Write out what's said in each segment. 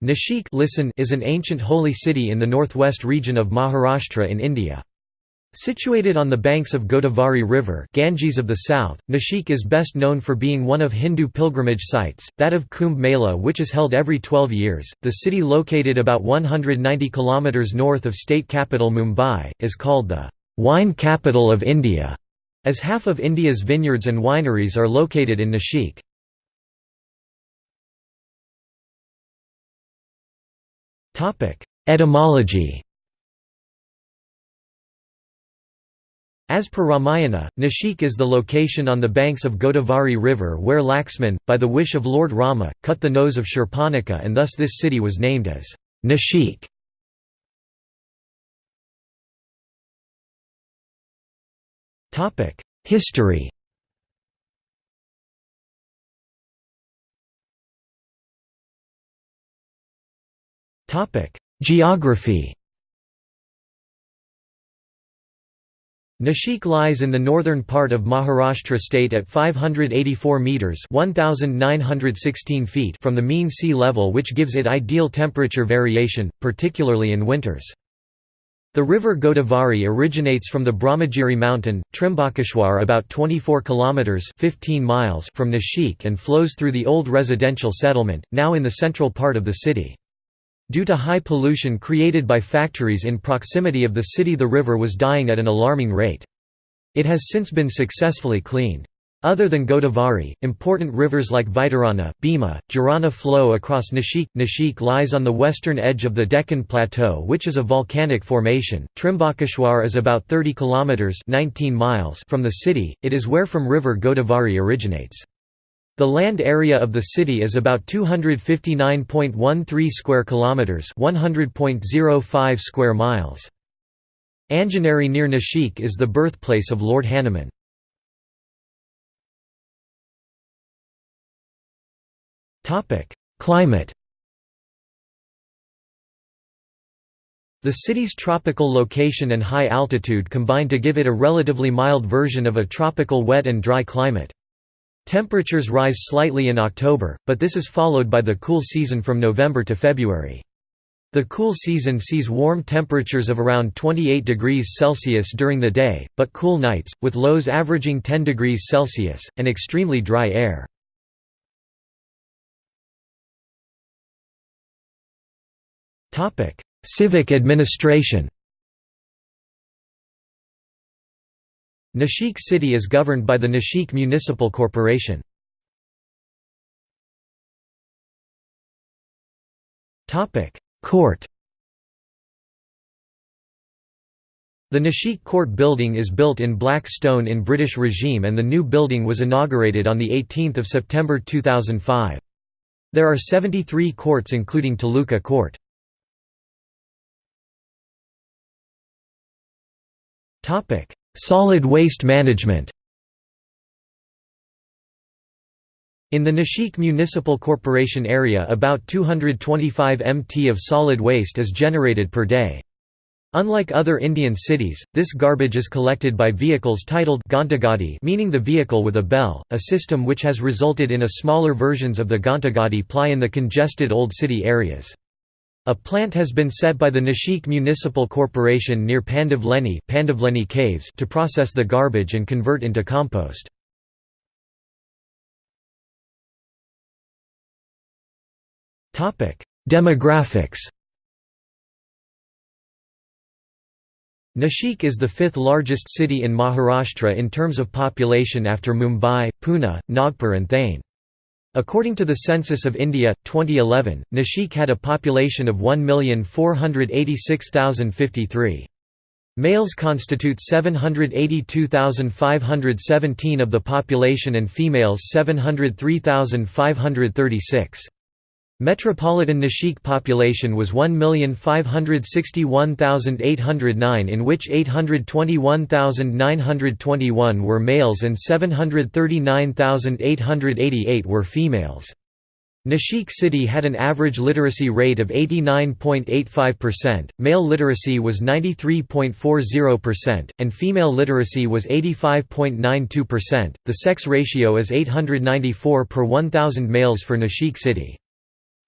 Nashik listen is an ancient holy city in the northwest region of Maharashtra in India. Situated on the banks of Godavari River Ganges of the south, Nashik is best known for being one of Hindu pilgrimage sites, that of Kumbh Mela which is held every 12 years. The city located about 190 km north of state capital Mumbai, is called the «wine capital of India», as half of India's vineyards and wineries are located in Nashik. Etymology As per Ramayana, Nashik is the location on the banks of Godavari river where Laxman, by the wish of Lord Rama, cut the nose of Shurpanakha and thus this city was named as Nashik. History Geography Nashik lies in the northern part of Maharashtra state at 584 metres 1,916 feet from the mean sea level which gives it ideal temperature variation, particularly in winters. The river Godavari originates from the Brahmagiri mountain, Trimbakeshwar about 24 kilometers 15 miles from Nashik and flows through the old residential settlement, now in the central part of the city. Due to high pollution created by factories in proximity of the city the river was dying at an alarming rate. It has since been successfully cleaned. Other than Godavari, important rivers like Vaitarana, Bhima, Girana flow across Nashik. Nashik lies on the western edge of the Deccan Plateau which is a volcanic formation. Trimbakeshwar is about 30 kilometers 19 miles from the city. It is where from river Godavari originates. The land area of the city is about 259.13 square kilometers, 100.05 square miles. Anjaneri near Nashik is the birthplace of Lord Hanuman. Topic: Climate. The city's tropical location and high altitude combine to give it a relatively mild version of a tropical wet and dry climate. Temperatures rise slightly in October, but this is followed by the cool season from November to February. The cool season sees warm temperatures of around 28 degrees Celsius during the day, but cool nights, with lows averaging 10 degrees Celsius, and extremely dry air. Civic administration Nashik city is governed by the Nashik Municipal Corporation. Court The Nashik Court building is built in black stone in British regime and the new building was inaugurated on 18 September 2005. There are 73 courts including Taluka Court. Solid waste management In the Nashik Municipal Corporation area about 225 mt of solid waste is generated per day. Unlike other Indian cities, this garbage is collected by vehicles titled Ghantagadi meaning the vehicle with a bell, a system which has resulted in a smaller versions of the Ghantagadi ply in the congested old city areas. A plant has been set by the Nashik Municipal Corporation near Pandavleni, Pandavleni Caves to process the garbage and convert into compost. Demographics Nashik is the fifth largest city in Maharashtra in terms of population after Mumbai, Pune, Nagpur and Thane. According to the Census of India, 2011, Nashik had a population of 1,486,053. Males constitute 782,517 of the population and females 703,536. Metropolitan Nashik population was 1,561,809 in which 821,921 were males and 739,888 were females. Nashik city had an average literacy rate of 89.85%, male literacy was 93.40%, and female literacy was 85.92%. The sex ratio is 894 per 1000 males for Nashik city.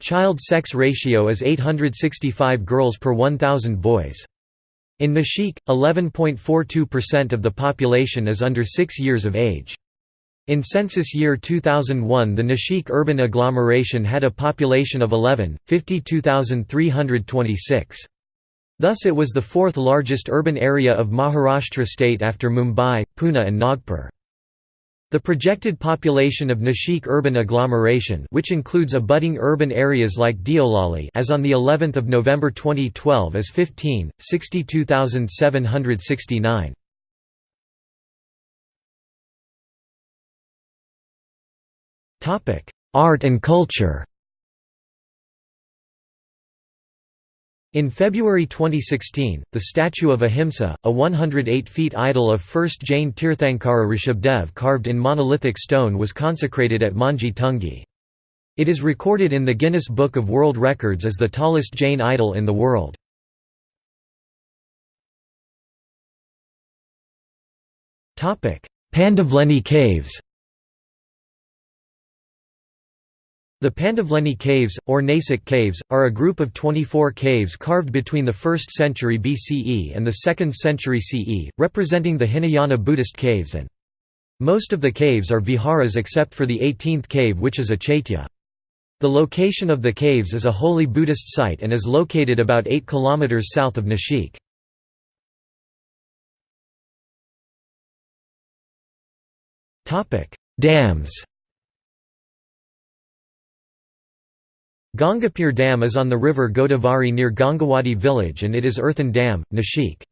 Child-sex ratio is 865 girls per 1,000 boys. In Nashik, 11.42% of the population is under 6 years of age. In census year 2001 the Nashik urban agglomeration had a population of 11, 52,326. Thus it was the fourth largest urban area of Maharashtra state after Mumbai, Pune and Nagpur. The projected population of Nashik urban agglomeration which includes abutting urban areas like Deolali as on the 11th of November 2012 is 15 62,769 Topic Art and culture In February 2016, the statue of Ahimsa, a 108 feet idol of 1st Jain Tirthankara Rishabhdev carved in monolithic stone was consecrated at Mangi Tungi. It is recorded in the Guinness Book of World Records as the tallest Jain idol in the world. Pandavleni Caves The Pandavleni Caves, or Nasik Caves, are a group of 24 caves carved between the 1st century BCE and the 2nd century CE, representing the Hinayana Buddhist caves and most of the caves are viharas except for the 18th cave which is a chaitya. The location of the caves is a holy Buddhist site and is located about 8 km south of Nashik. Dams Gangapur Dam is on the river Godavari near Gangawadi village and it is earthen dam, Nashik.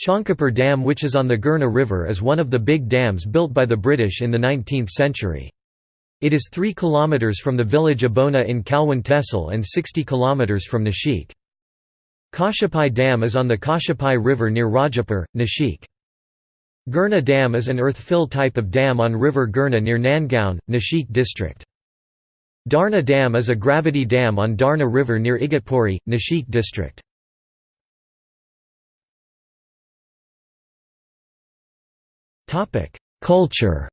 Chanakapur Dam which is on the Gurna River is one of the big dams built by the British in the 19th century. It is 3 km from the village Abhona in Kalwan Tehsil and 60 km from Nashik. Kashyapi Dam is on the Kashyapi River near Rajapur, Nashik. Gurna Dam is an earth-fill type of dam on river Gurna near Nandgaon, Nashik district. Darna Dam is a gravity dam on Darna River near Igatpuri, Nashik district. Culture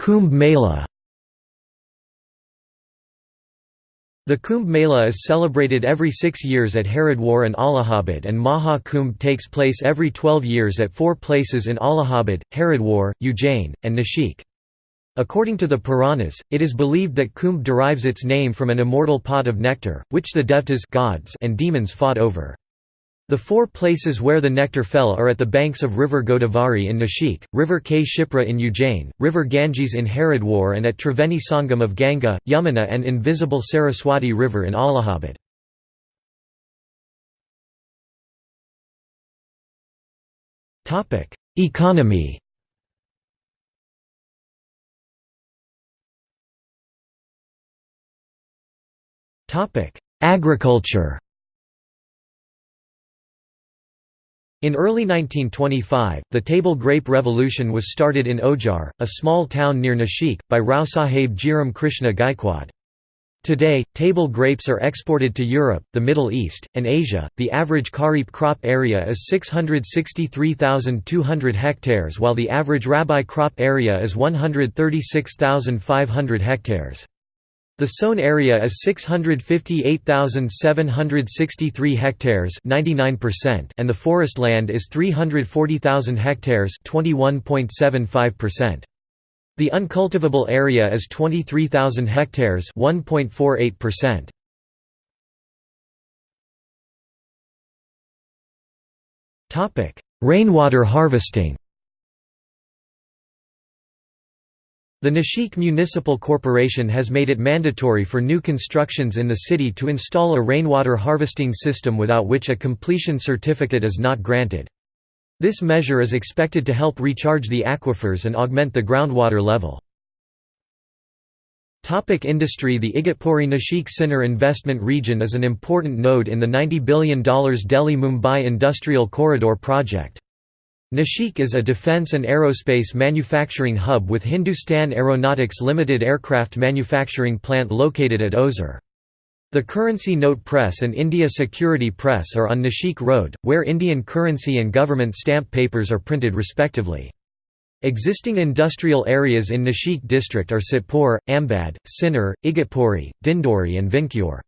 Kumbh Mela The Kumbh Mela is celebrated every six years at Haridwar and Allahabad and Maha Kumbh takes place every twelve years at four places in Allahabad, Haridwar, Ujjain, and Nashik. According to the Puranas, it is believed that Kumbh derives its name from an immortal pot of nectar, which the devtas gods and demons fought over. The four places where the nectar fell are at the banks of river Godavari in Nashik, river Kshipra in Ujjain, river Ganges in Haridwar and at Triveni Sangam of Ganga, Yamuna and invisible Saraswati river in Allahabad. Economy Agriculture In early 1925, the table grape revolution was started in Ojar, a small town near Nashik, by Rao Sahib Jiram Krishna Gaikwad. Today, table grapes are exported to Europe, the Middle East, and Asia. The average kharif crop area is 663,200 hectares while the average rabi crop area is 136,500 hectares. The sown area is 658,763 hectares 99% and the forest land is 340,000 hectares 21.75%. The uncultivable area is 23,000 hectares 1.48%. Topic: Rainwater harvesting The Nashik Municipal Corporation has made it mandatory for new constructions in the city to install a rainwater harvesting system without which a completion certificate is not granted. This measure is expected to help recharge the aquifers and augment the groundwater level. Topic industry The Igatpuri Nashik Sinnar investment region is an important node in the $90 billion Delhi-Mumbai Industrial Corridor project. Nashik is a defence and aerospace manufacturing hub with Hindustan Aeronautics Limited aircraft manufacturing plant located at Ozar. The Currency Note Press and India Security Press are on Nashik Road, where Indian currency and government stamp papers are printed respectively. Existing industrial areas in Nashik district are Satpur, Ambad, Sinnar, Igatpuri, Dindori and Vinchur.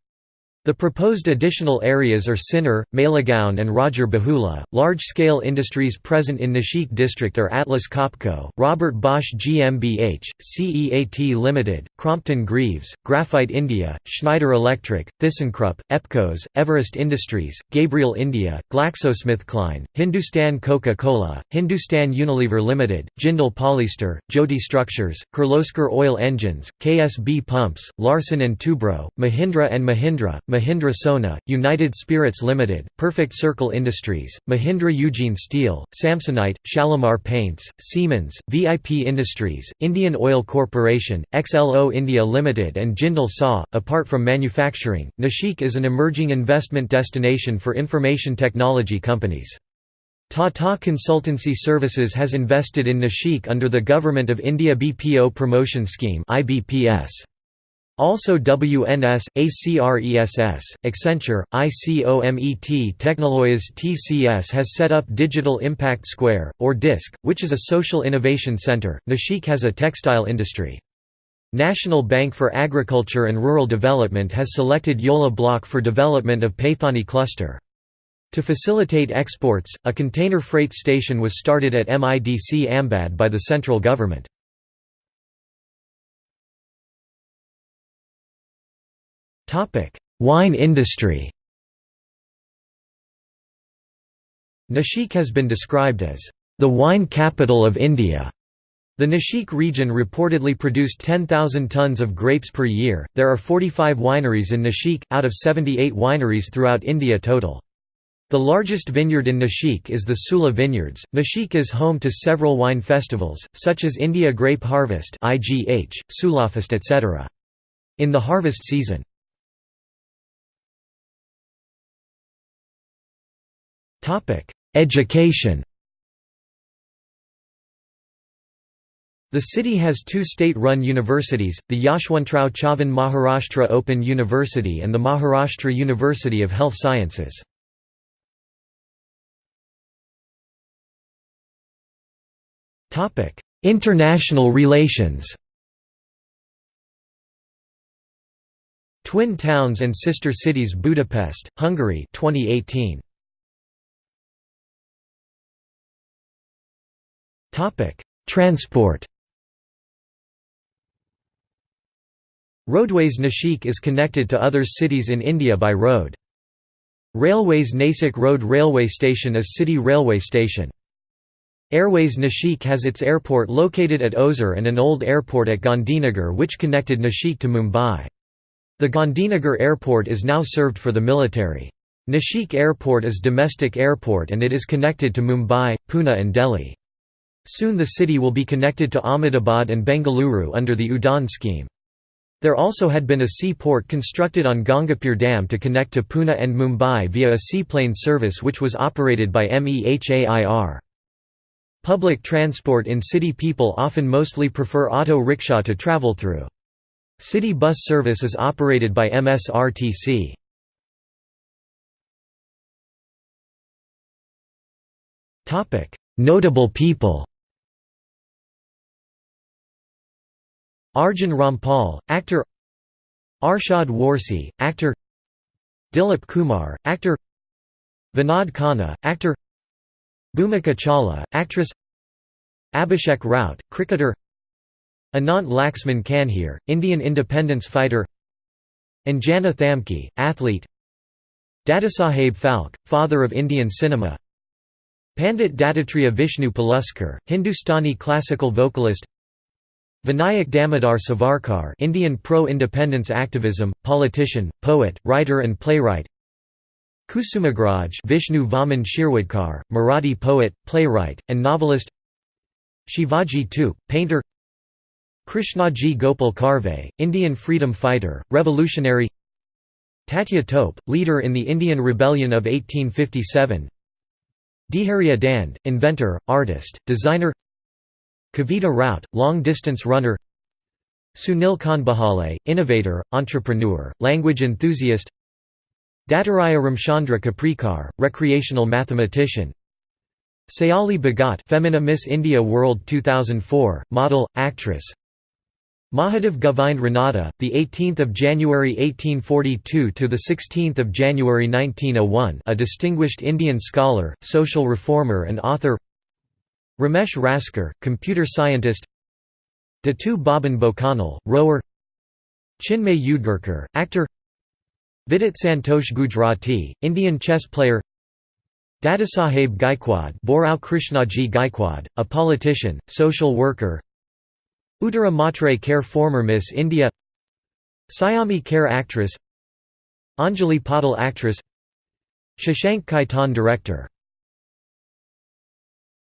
The proposed additional areas are Sinnar, Malegaon and Rajur Bahula. Large-scale industries present in Nashik district are Atlas Copco, Robert Bosch GmbH, CEAT Limited, Crompton Greaves, Graphite India, Schneider Electric, ThyssenKrupp, Epcos, Everest Industries, Gabriel India, GlaxoSmithKline, Hindustan Coca-Cola, Hindustan Unilever Limited, Jindal Polyester, Jyoti Structures, Kirloskar Oil Engines, KSB Pumps, Larsen & Toubro, Mahindra and Mahindra, Mahindra Sona, United Spirits Limited, Perfect Circle Industries, Mahindra Ugine Steel, Samsonite, Shalimar Paints, Siemens, VIP Industries, Indian Oil Corporation, XLO India Limited and Jindal SAW. Apart from manufacturing, Nashik is an emerging investment destination for information technology companies. Tata Consultancy Services has invested in Nashik under the Government of India BPO Promotion Scheme IBPS. Also WNS, ACRESS, Accenture, ICOMET Technoloyes TCS has set up Digital Impact Square, or DISC, which is a social innovation center. Nashik has a textile industry. National Bank for Agriculture and Rural Development has selected Yeola Block for development of Paithani cluster. To facilitate exports, a container freight station was started at MIDC Ambad by the central government. Wine industry Nashik has been described as the wine capital of India. The Nashik region reportedly produced 10,000 tons of grapes per year. There are 45 wineries in Nashik, out of 78 wineries throughout India total. The largest vineyard in Nashik is the Sula Vineyards. Nashik is home to several wine festivals, such as India Grape Harvest (IGH), Sulafest, etc. In the harvest season, Education The city has two state-run universities, the Yashwantrao Chavan Maharashtra Open University and the Maharashtra University of Health Sciences. International relations Twin towns and sister cities Budapest, Hungary 2018. Transport Roadways Nashik is connected to other cities in India by road. Railways Nasik Road Railway Station is city railway station. Airways Nashik has its airport located at Ozar and an old airport at Gandhinagar which connected Nashik to Mumbai. The Gandhinagar airport is now served for the military. Nashik Airport is domestic airport and it is connected to Mumbai, Pune and Delhi. Soon the city will be connected to Ahmedabad and Bengaluru under the UDAN scheme. There also had been a seaport constructed on Gangapur Dam to connect to Pune and Mumbai via a seaplane service which was operated by MEHAIR. Public transport in city people often mostly prefer auto rickshaw to travel through. City bus service is operated by MSRTC. Notable people Arjun Rampal, actor Arshad Warsi, actor Dilip Kumar, actor Vinod Khanna, actor Bhumika Chawla, actress Abhishek Rout, cricketer Anant Laxman Kanhere, Indian independence fighter Anjana Thamke, athlete Dadasaheb Phalke, father of Indian cinema Pandit Dattatreya Vishnu Paluskar, Hindustani classical vocalist Vinayak Damodar Savarkar Indian pro-independence activism, politician, poet, writer and playwright. Kusumagraj Vishnu Vaman Shirwadkar, Marathi poet, playwright, and novelist. Shivaji Tupe, painter. Krishnaji Gopal Karve, Indian freedom fighter, revolutionary. Tatya Tope, leader in the Indian Rebellion of 1857 Dhairya Dand, inventor, artist, designer Kavita Rout, long-distance runner Sunil Khandbahale, innovator, entrepreneur, language enthusiast Dattatreya Ramchandra Kaprekar, recreational mathematician Sayali Bhagat Femina Miss India World 2004, model, actress Mahadev Govind Ranade, the 18th of January 1842 to the 16th of January 1901, a distinguished Indian scholar, social reformer and author. Ramesh Raskar, computer scientist. Dattu Baban Bhokanal, rower. Chinmay Udgirkar, actor. Vidit Santosh Gujrathi, Indian chess player. Dadasaheb Gaikwad Bhaurao Krishnaji Gaikwad, a politician, social worker Uttara Mhatre Kher former Miss India Sayami Kher actress Anjali Patil actress Shashank Khaitan director